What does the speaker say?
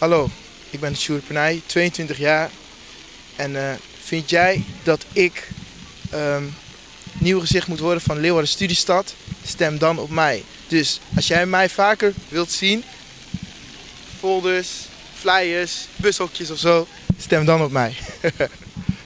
Hallo, ik ben Sjoerd Pernij, 22 jaar. En uh, vind jij dat ik um, nieuw gezicht moet worden van Leeuwarden Studiestad? Stem dan op mij. Dus als jij mij vaker wilt zien, folders, flyers, bushokjes of zo, stem dan op mij.